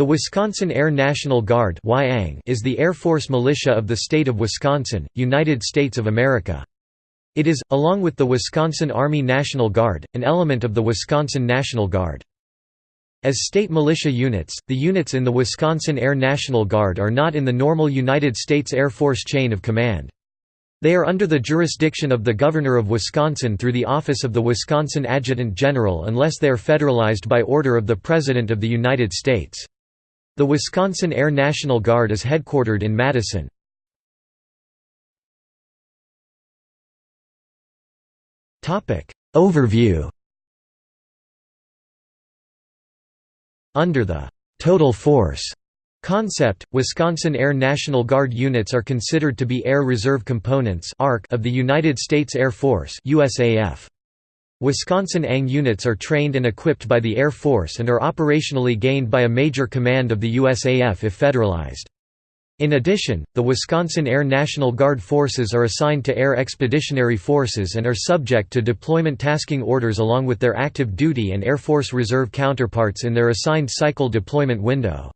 The Wisconsin Air National Guard is the Air Force militia of the state of Wisconsin, United States of America. It is, along with the Wisconsin Army National Guard, an element of the Wisconsin National Guard. As state militia units, the units in the Wisconsin Air National Guard are not in the normal United States Air Force chain of command. They are under the jurisdiction of the Governor of Wisconsin through the Office of the Wisconsin Adjutant General unless they are federalized by order of the President of the United States. The Wisconsin Air National Guard is headquartered in Madison. Overview Under the «total force» concept, Wisconsin Air National Guard units are considered to be Air Reserve Components of the United States Air Force USAF. Wisconsin ANG units are trained and equipped by the Air Force and are operationally gained by a major command of the USAF if federalized. In addition, the Wisconsin Air National Guard forces are assigned to Air Expeditionary Forces and are subject to deployment tasking orders along with their active duty and Air Force Reserve counterparts in their assigned cycle deployment window.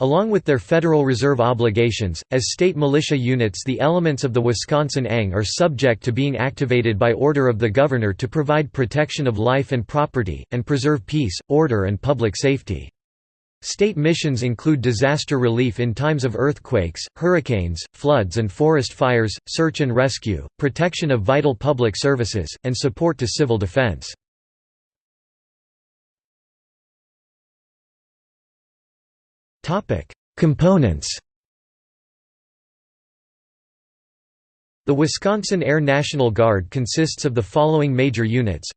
Along with their Federal Reserve obligations, as state militia units the elements of the Wisconsin ANG are subject to being activated by order of the governor to provide protection of life and property, and preserve peace, order and public safety. State missions include disaster relief in times of earthquakes, hurricanes, floods and forest fires, search and rescue, protection of vital public services, and support to civil defense. Components The Wisconsin Air National Guard consists of the following major units.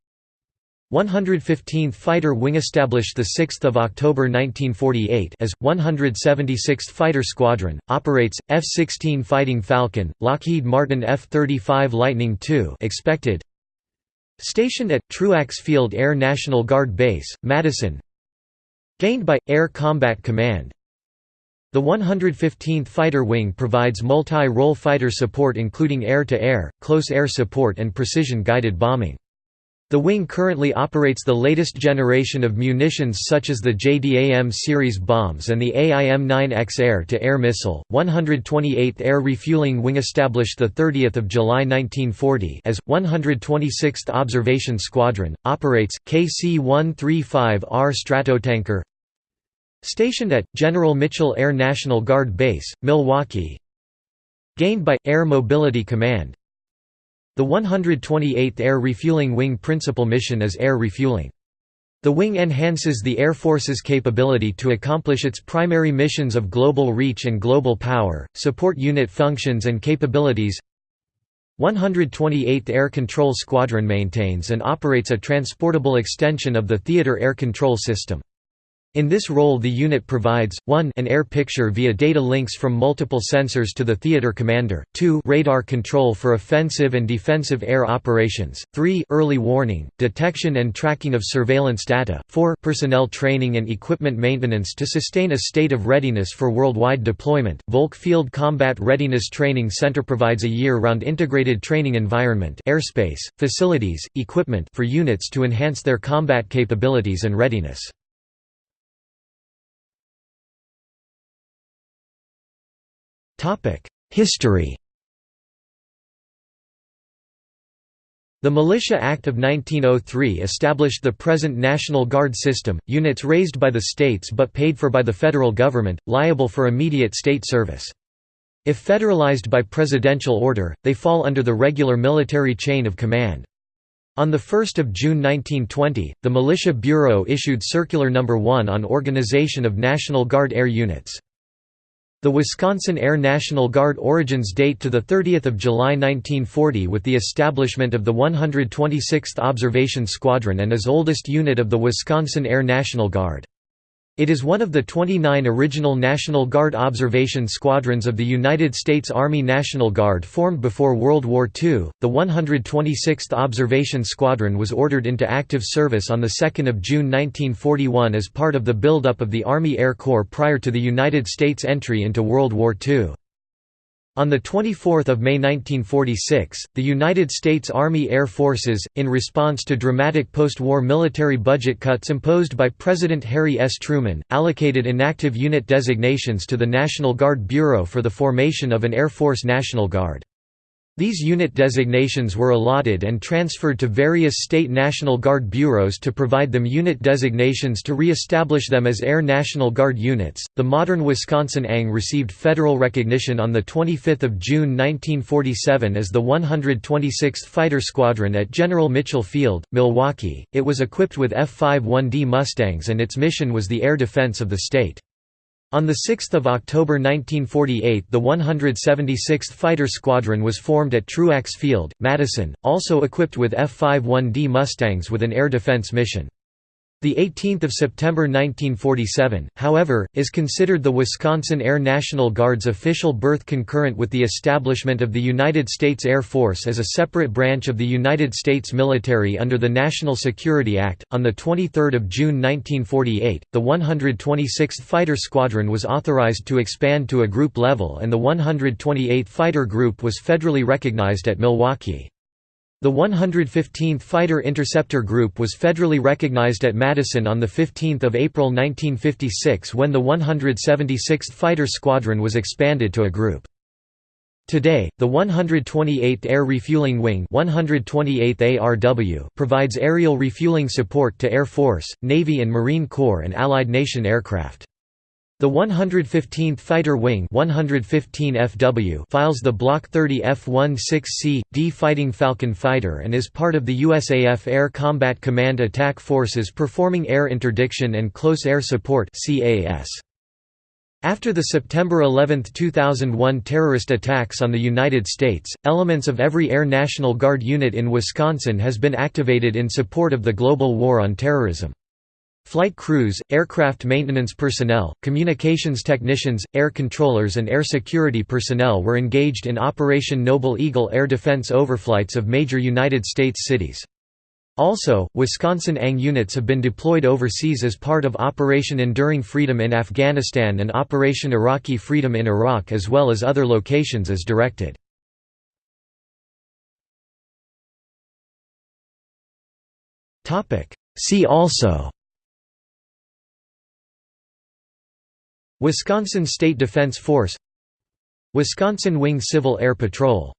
115th Fighter Wing established 6 October 1948 as, 176th Fighter Squadron, operates, F-16 Fighting Falcon, Lockheed Martin F-35 Lightning II expected. Stationed at, Truax Field Air National Guard Base, Madison. Gained by, Air Combat Command the 115th Fighter Wing provides multi-role fighter support including air-to-air, -air, close air support and precision-guided bombing. The wing currently operates the latest generation of munitions such as the JDAM series bombs and the AIM-9X air-to-air missile. 128th Air Refueling Wing established 30 July 1940 as 126th Observation Squadron operates KC-135R Stratotanker Stationed at, General Mitchell Air National Guard Base, Milwaukee Gained by, Air Mobility Command The 128th Air Refueling Wing principal mission is air refueling. The wing enhances the Air Force's capability to accomplish its primary missions of global reach and global power, support unit functions and capabilities 128th Air Control Squadron maintains and operates a transportable extension of the Theater Air Control System. In this role the unit provides, 1 an air picture via data links from multiple sensors to the theater commander, 2 radar control for offensive and defensive air operations, 3 early warning, detection and tracking of surveillance data, 4 personnel training and equipment maintenance to sustain a state of readiness for worldwide deployment. Volk Field Combat Readiness Training Center provides a year-round integrated training environment airspace, facilities, equipment for units to enhance their combat capabilities and readiness. History The Militia Act of 1903 established the present National Guard system, units raised by the states but paid for by the federal government, liable for immediate state service. If federalized by presidential order, they fall under the regular military chain of command. On 1 June 1920, the Militia Bureau issued Circular No. 1 on organization of National Guard air units. The Wisconsin Air National Guard origins date to 30 July 1940 with the establishment of the 126th Observation Squadron and is oldest unit of the Wisconsin Air National Guard. It is one of the 29 original National Guard observation squadrons of the United States Army National Guard formed before World War II. The 126th Observation Squadron was ordered into active service on 2 June 1941 as part of the buildup of the Army Air Corps prior to the United States entry into World War II. On 24 May 1946, the United States Army Air Forces, in response to dramatic post-war military budget cuts imposed by President Harry S. Truman, allocated inactive unit designations to the National Guard Bureau for the formation of an Air Force National Guard. These unit designations were allotted and transferred to various state National Guard bureaus to provide them unit designations to re-establish them as Air National Guard units. The modern Wisconsin ANG received federal recognition on the 25th of June 1947 as the 126th Fighter Squadron at General Mitchell Field, Milwaukee. It was equipped with F-51D Mustangs and its mission was the air defense of the state. On 6 October 1948 the 176th Fighter Squadron was formed at Truax Field, Madison, also equipped with F-51D Mustangs with an air defense mission. The 18th of September 1947, however, is considered the Wisconsin Air National Guard's official birth concurrent with the establishment of the United States Air Force as a separate branch of the United States military under the National Security Act. On the 23rd of June 1948, the 126th Fighter Squadron was authorized to expand to a group level and the 128th Fighter Group was federally recognized at Milwaukee. The 115th Fighter Interceptor Group was federally recognized at Madison on 15 April 1956 when the 176th Fighter Squadron was expanded to a group. Today, the 128th Air Refueling Wing 128th ARW provides aerial refueling support to Air Force, Navy and Marine Corps and Allied nation aircraft. The 115th Fighter Wing 115 FW files the Block 30 F-16C, D Fighting Falcon fighter and is part of the USAF Air Combat Command Attack Forces performing air interdiction and close air support After the September 11, 2001 terrorist attacks on the United States, elements of every Air National Guard unit in Wisconsin has been activated in support of the global war on terrorism. Flight crews, aircraft maintenance personnel, communications technicians, air controllers and air security personnel were engaged in Operation Noble Eagle air defense overflights of major United States cities. Also, Wisconsin ANG units have been deployed overseas as part of Operation Enduring Freedom in Afghanistan and Operation Iraqi Freedom in Iraq as well as other locations as directed. See also Wisconsin State Defense Force Wisconsin Wing Civil Air Patrol